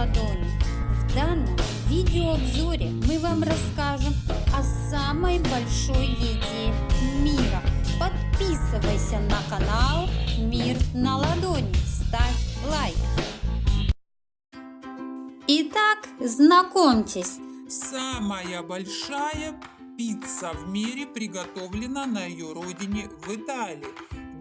ладони. В данном видеообзоре мы вам расскажем о самой большой еде мира. Подписывайся на канал Мир на ладони, ставь лайк. Итак, знакомьтесь, Самая большая пицца в мире приготовлена на ее родине в Италии.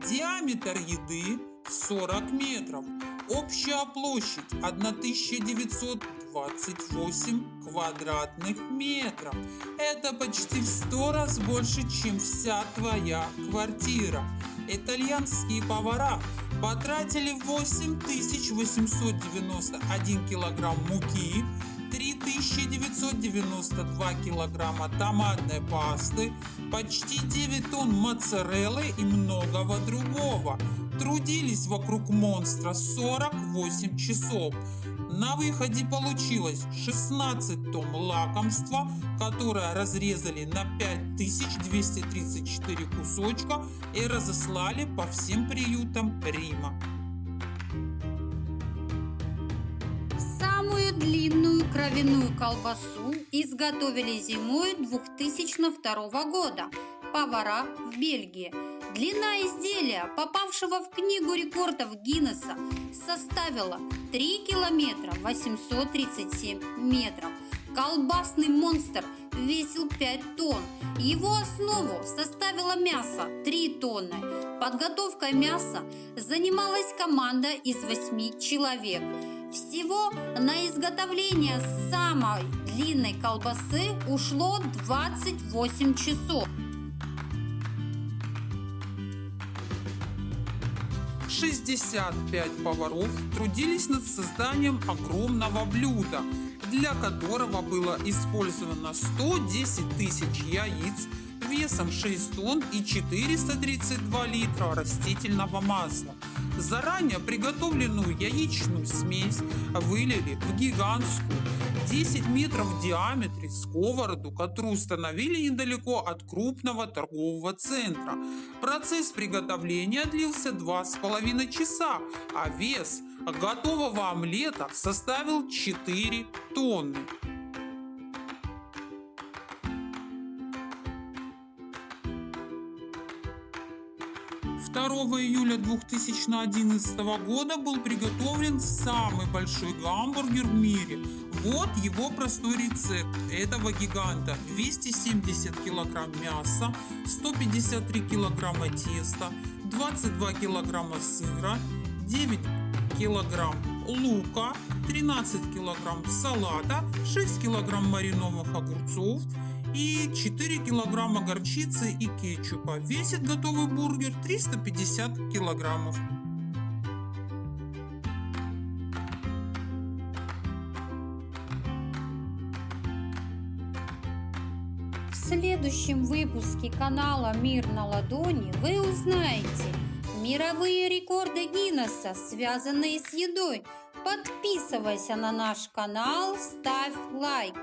Диаметр еды 40 метров. Общая площадь 1928 квадратных метров. Это почти в 100 раз больше, чем вся твоя квартира. Итальянские повара потратили 8891 килограмм муки, 3992 килограмма томатной пасты, почти 9 тонн моцареллы и многого другого. Трудились вокруг монстра 48 часов. На выходе получилось 16 тонн лакомства, которое разрезали на 5234 кусочка и разослали по всем приютам Рима. самую длинную кровяную колбасу изготовили зимой 2002 года повара в Бельгии. Длина изделия, попавшего в книгу рекордов Гиннесса, составила 3 километра 837 метров. Колбасный монстр весил 5 тонн. Его основу составило мясо 3 тонны. Подготовкой мяса занималась команда из 8 человек. Всего на изготовление самой длинной колбасы ушло 28 часов. 65 поваров трудились над созданием огромного блюда, для которого было использовано 110 тысяч яиц весом 6 тонн и 432 литра растительного масла. Заранее приготовленную яичную смесь вылили в гигантскую 10 метров в диаметре сковороду, которую установили недалеко от крупного торгового центра. Процесс приготовления длился 2,5 часа, а вес готового омлета составил 4 тонны. 2 июля 2011 года был приготовлен самый большой гамбургер в мире. Вот его простой рецепт этого гиганта. 270 килограмм мяса, 153 килограмма теста, 22 килограмма сыра, 9 килограмм лука, 13 килограмм салата, 6 килограмм маринованных огурцов, и 4 килограмма горчицы и кетчупа. Весит готовый бургер 350 килограммов. В следующем выпуске канала Мир на ладони вы узнаете мировые рекорды Гиннесса, связанные с едой. Подписывайся на наш канал, ставь лайк.